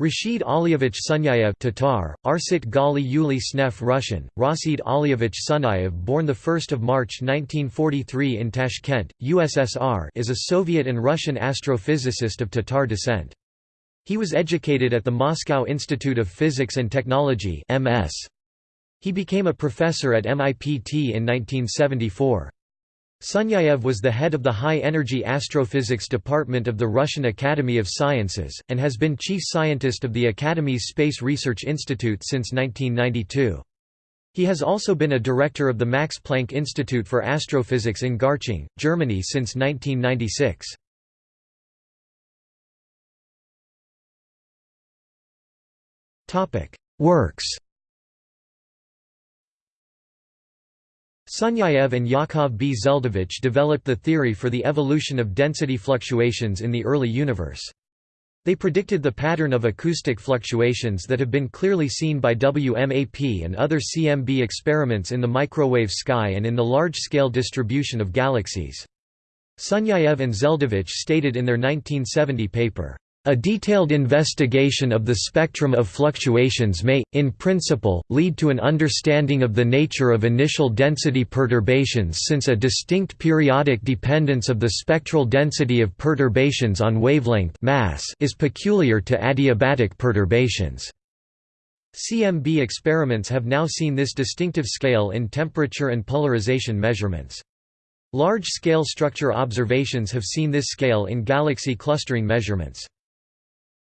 Rashid Aliyevich Sunyaev Tatar, Arsit Gali Yuli Snef Russian, Rasid Aliyevich Sunayev born 1 March 1943 in Tashkent, USSR is a Soviet and Russian astrophysicist of Tatar descent. He was educated at the Moscow Institute of Physics and Technology. He became a professor at MIPT in 1974. Sunyaev was the head of the High-Energy Astrophysics Department of the Russian Academy of Sciences, and has been chief scientist of the Academy's Space Research Institute since 1992. He has also been a director of the Max Planck Institute for Astrophysics in Garching, Germany since 1996. Works Sunyaev and Yakov B. Zeldovich developed the theory for the evolution of density fluctuations in the early universe. They predicted the pattern of acoustic fluctuations that have been clearly seen by WMAP and other CMB experiments in the microwave sky and in the large-scale distribution of galaxies. Sunyaev and Zeldovich stated in their 1970 paper, a detailed investigation of the spectrum of fluctuations may, in principle, lead to an understanding of the nature of initial density perturbations since a distinct periodic dependence of the spectral density of perturbations on wavelength mass is peculiar to adiabatic perturbations. CMB experiments have now seen this distinctive scale in temperature and polarization measurements. Large-scale structure observations have seen this scale in galaxy clustering measurements.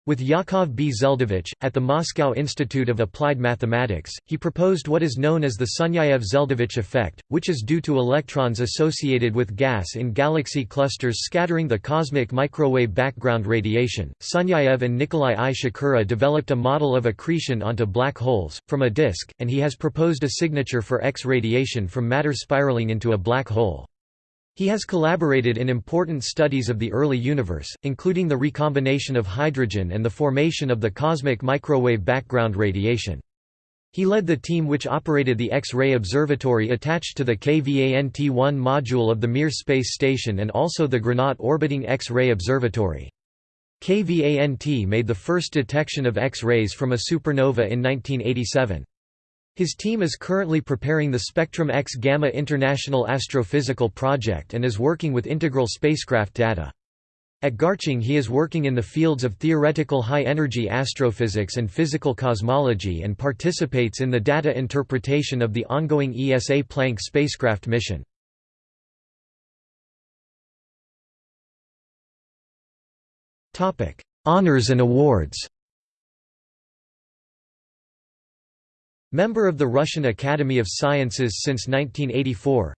With Yakov B. Zeldovich, at the Moscow Institute of Applied Mathematics, he proposed what is known as the Sunyaev-Zeldovich effect, which is due to electrons associated with gas in galaxy clusters scattering the cosmic microwave background radiation. Sunyaev and Nikolai I. Shakura developed a model of accretion onto black holes, from a disk, and he has proposed a signature for X radiation from matter spiraling into a black hole. He has collaborated in important studies of the early universe, including the recombination of hydrogen and the formation of the cosmic microwave background radiation. He led the team which operated the X-ray observatory attached to the KVANT-1 module of the Mir space station and also the Granat orbiting X-ray observatory. KVANT made the first detection of X-rays from a supernova in 1987. His team is currently preparing the Spectrum X Gamma International Astrophysical Project and is working with integral spacecraft data. At Garching he is working in the fields of theoretical high-energy astrophysics and physical cosmology and participates in the data interpretation of the ongoing ESA Planck spacecraft mission. Honours and awards Member of the Russian Academy of Sciences since 1984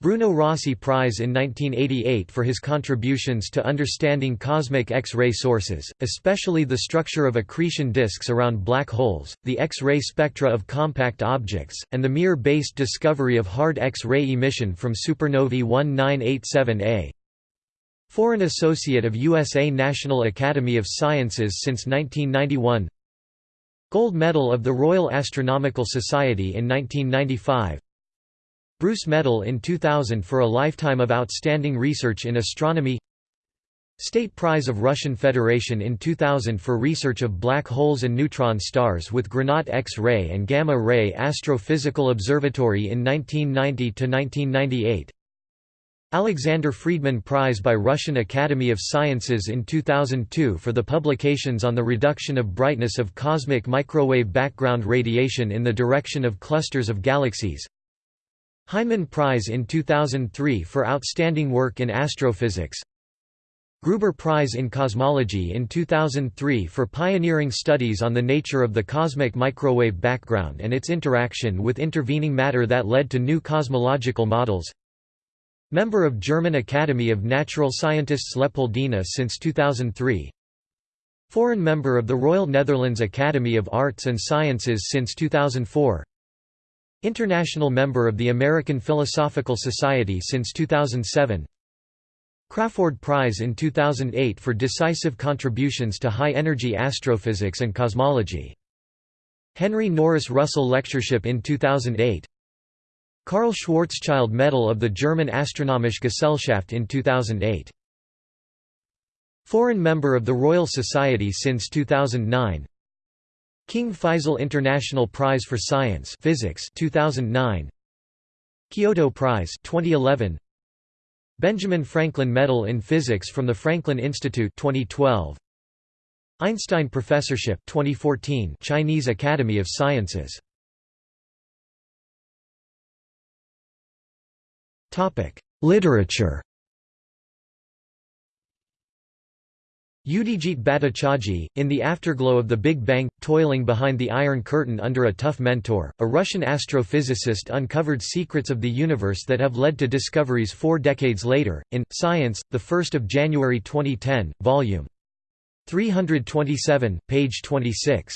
Bruno Rossi Prize in 1988 for his contributions to understanding cosmic X-ray sources, especially the structure of accretion disks around black holes, the X-ray spectra of compact objects, and the Mir-based discovery of hard X-ray emission from supernovae 1987A. Foreign Associate of USA National Academy of Sciences since 1991 Gold Medal of the Royal Astronomical Society in 1995 Bruce Medal in 2000 for a lifetime of outstanding research in astronomy. State Prize of Russian Federation in 2000 for research of black holes and neutron stars with Granat X-ray and Gamma-ray Astrophysical Observatory in 1990–1998 Alexander Friedmann Prize by Russian Academy of Sciences in 2002 for the publications on the reduction of brightness of cosmic microwave background radiation in the direction of clusters of galaxies. Heineman Prize in 2003 for outstanding work in astrophysics. Gruber Prize in Cosmology in 2003 for pioneering studies on the nature of the cosmic microwave background and its interaction with intervening matter that led to new cosmological models. Member of German Academy of Natural Scientists Leopoldina since 2003 Foreign member of the Royal Netherlands Academy of Arts and Sciences since 2004 International member of the American Philosophical Society since 2007 Crafoord Prize in 2008 for decisive contributions to high-energy astrophysics and cosmology. Henry Norris Russell Lectureship in 2008 Karl Schwarzschild Medal of the German Astronomische Gesellschaft in 2008 Foreign member of the Royal Society since 2009 King Faisal International Prize for Science Physics 2009 Kyoto Prize 2011 Benjamin Franklin Medal in Physics from the Franklin Institute 2012 Einstein Professorship 2014 Chinese Academy of Sciences Literature Yudhijit Bhattacharjee, in the afterglow of the Big Bang, toiling behind the Iron Curtain under a tough mentor, a Russian astrophysicist uncovered secrets of the universe that have led to discoveries four decades later, in, Science, 1 January 2010, Vol. 327, page 26.